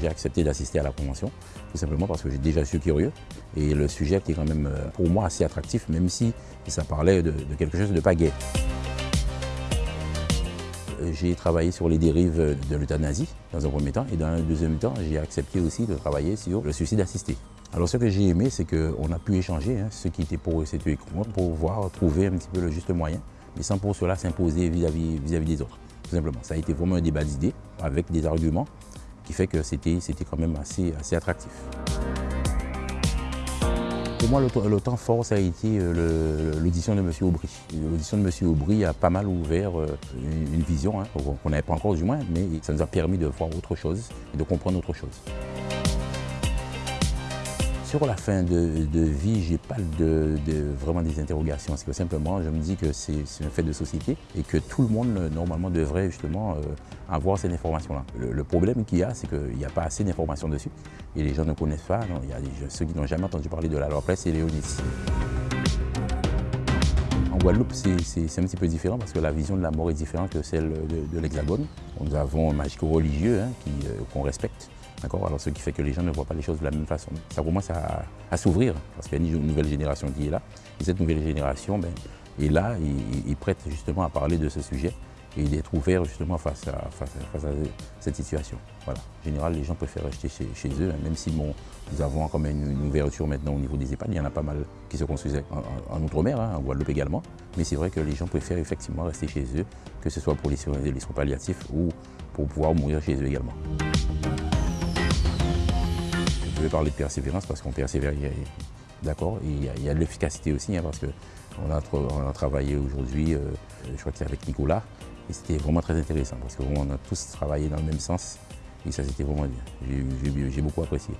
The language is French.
J'ai accepté d'assister à la convention, tout simplement parce que j'ai déjà suis curieux. Et le sujet était quand même, euh, pour moi, assez attractif, même si ça parlait de, quelque chose de pas gay. Euh, j'ai travaillé sur les dérives de l'euthanasie dans un premier temps et dans un deuxième temps, j'ai accepté aussi de travailler sur le suicide assisté. Alors ce que j'ai aimé, c'est qu'on a pu échanger, hein, ce qui était pour eux, c'était pour pouvoir trouver un petit peu le juste moyen, mais sans pour cela s'imposer vis-à-vis des autres, tout simplement. Ça a été vraiment un débat d'idées avec des arguments qui fait que c'était quand même assez, assez attractif. Pour moi, le, temps fort, ça a été l'audition de M. Aubry. L'audition de M. Aubry a pas mal ouvert euh, une, vision, hein, qu'on n'avait pas encore du moins, mais ça nous a permis de voir autre chose et de comprendre autre chose. Sur la fin de, vie, je n'ai pas de, vraiment des interrogations. C'est que simplement, je me dis que c'est un fait de société et que tout le monde, normalement, devrait justement euh, avoir cette information-là. Le, problème qu'il y a, c'est qu'il n'y a pas assez d'informations dessus et les gens ne connaissent pas. il y a ceux qui n'ont jamais entendu parler de la loi presse et Léonis. En Guadeloupe, c'est un petit peu différent parce que la vision de la mort est différente que celle de, l'Hexagone. Nous avons un magico-religieux hein, euh, qu'on respecte. Alors ce qui fait que les gens ne voient pas les choses de la même façon. Ça commence à, s'ouvrir parce qu'il y a une nouvelle génération qui est là. Et cette nouvelle génération ben, est là, il, prête justement à parler de ce sujet et d'être ouvert justement face à, cette situation. Voilà. En général, les gens préfèrent rester chez, eux, hein, même si nous avons quand même une, ouverture maintenant au niveau des EHPAD. Il y en a pas mal qui se construisent en, Outre-mer, hein, en Guadeloupe également. Mais c'est vrai que les gens préfèrent effectivement rester chez eux, que ce soit pour les soins palliatifs ou pour pouvoir mourir chez eux également. Je vais parler de persévérance parce qu'on persévère, d'accord, il y a, l'efficacité aussi hein, parce qu'on a, travaillé aujourd'hui, euh, je crois que avec Nicolas, et c'était vraiment très intéressant parce qu'on a tous travaillé dans le même sens et ça c'était vraiment bien. J'ai beaucoup apprécié.